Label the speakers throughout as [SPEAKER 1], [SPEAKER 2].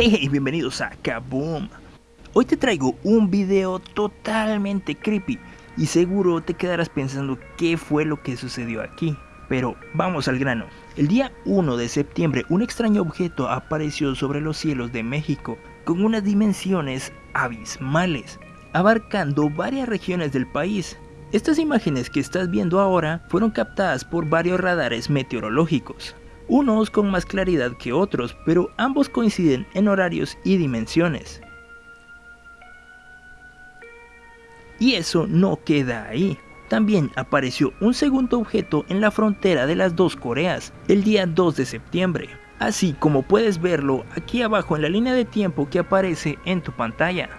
[SPEAKER 1] Hey, bienvenidos a Kaboom. Hoy te traigo un video totalmente creepy y seguro te quedarás pensando qué fue lo que sucedió aquí. Pero vamos al grano. El día 1 de septiembre un extraño objeto apareció sobre los cielos de México con unas dimensiones abismales, abarcando varias regiones del país. Estas imágenes que estás viendo ahora fueron captadas por varios radares meteorológicos unos con más claridad que otros, pero ambos coinciden en horarios y dimensiones. Y eso no queda ahí. También apareció un segundo objeto en la frontera de las dos Coreas, el día 2 de septiembre, así como puedes verlo aquí abajo en la línea de tiempo que aparece en tu pantalla.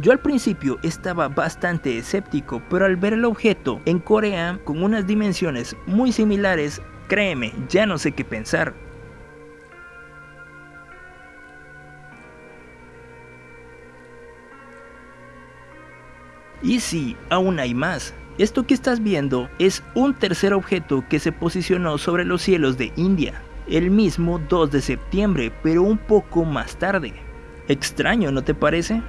[SPEAKER 1] Yo al principio estaba bastante escéptico, pero al ver el objeto en Corea con unas dimensiones muy similares, créeme, ya no sé qué pensar. Y sí, aún hay más. Esto que estás viendo es un tercer objeto que se posicionó sobre los cielos de India, el mismo 2 de septiembre, pero un poco más tarde. Extraño, ¿no te parece?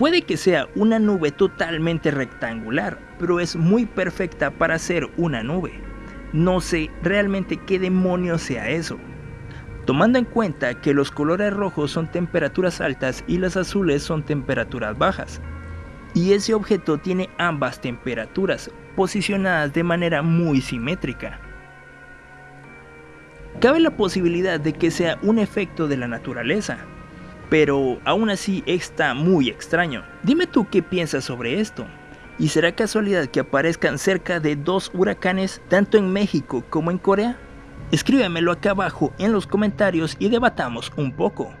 [SPEAKER 1] Puede que sea una nube totalmente rectangular, pero es muy perfecta para ser una nube. No sé realmente qué demonios sea eso. Tomando en cuenta que los colores rojos son temperaturas altas y las azules son temperaturas bajas. Y ese objeto tiene ambas temperaturas, posicionadas de manera muy simétrica. Cabe la posibilidad de que sea un efecto de la naturaleza, pero aún así está muy extraño. Dime tú qué piensas sobre esto. ¿Y será casualidad que aparezcan cerca de dos huracanes tanto en México como en Corea? Escríbemelo acá abajo en los comentarios y debatamos un poco.